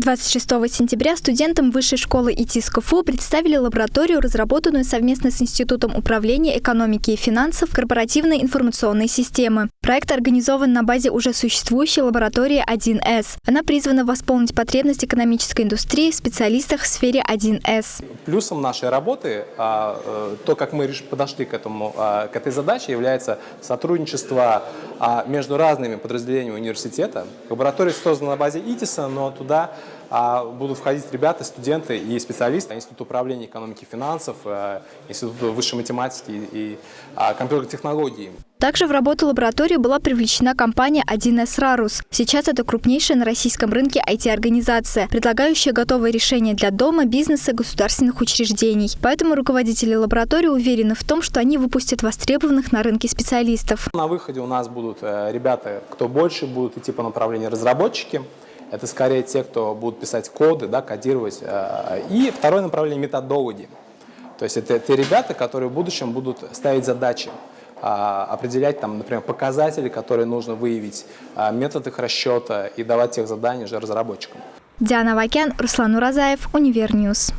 26 сентября студентам Высшей школы ИТИС КФУ представили лабораторию, разработанную совместно с Институтом управления экономики и финансов корпоративной информационной системы. Проект организован на базе уже существующей лаборатории 1С. Она призвана восполнить потребность экономической индустрии в специалистах в сфере 1С. Плюсом нашей работы, а, э, то, как мы подошли к, этому, а, к этой задаче, является сотрудничество а, между разными подразделениями университета. Лаборатория создана на базе ИТИСа, но туда будут входить ребята, студенты и специалисты Института управления экономики и финансов, э, Института высшей математики и а, компьютерных технологий. Также в работу лаборатории была привлечена компания 1С Рарус. Сейчас это крупнейшая на российском рынке IT-организация, предлагающая готовые решения для дома, бизнеса, государственных учреждений. Поэтому руководители лаборатории уверены в том, что они выпустят востребованных на рынке специалистов. На выходе у нас будут э, ребята, кто больше будут идти по направлению разработчики, это скорее те, кто будут писать коды, да, кодировать. Э, и второе направление – методологи. То есть это те ребята, которые в будущем будут ставить задачи, а, определять, там, например, показатели, которые нужно выявить, а, метод их расчета и давать тех заданий уже разработчикам. Диана Вакян, Руслан Уразаев, Универ News.